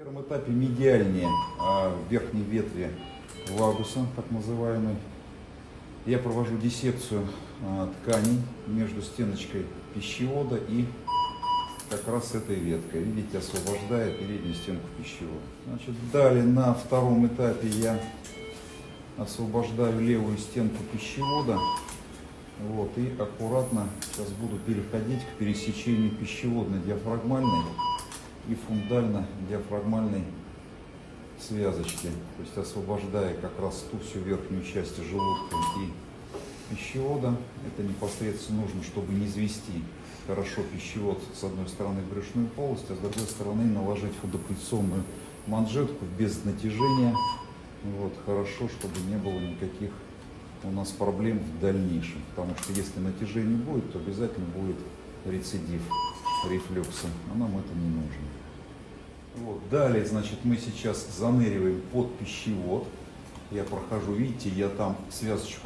первом этапе медиальнее а, в верхней ветви вагуса, так называемой. Я провожу диссекцию а, тканей между стеночкой пищевода и как раз этой веткой. Видите, освобождая переднюю стенку пищевода. Значит, далее на втором этапе я освобождаю левую стенку пищевода. Вот, и аккуратно сейчас буду переходить к пересечению пищеводной диафрагмальной и фундально-диафрагмальной связочки. То есть освобождая как раз ту всю верхнюю часть желудка и пищевода. Это непосредственно нужно, чтобы не извести хорошо пищевод с одной стороны в брюшную полость, а с другой стороны наложить фудопульсонную манжетку без натяжения. Вот, хорошо, чтобы не было никаких у нас проблем в дальнейшем. Потому что если натяжение будет, то обязательно будет рецидив рефлюкса, а нам это не нужно. Вот. Далее, значит, мы сейчас заныриваем под пищевод. Я прохожу, видите, я там связочку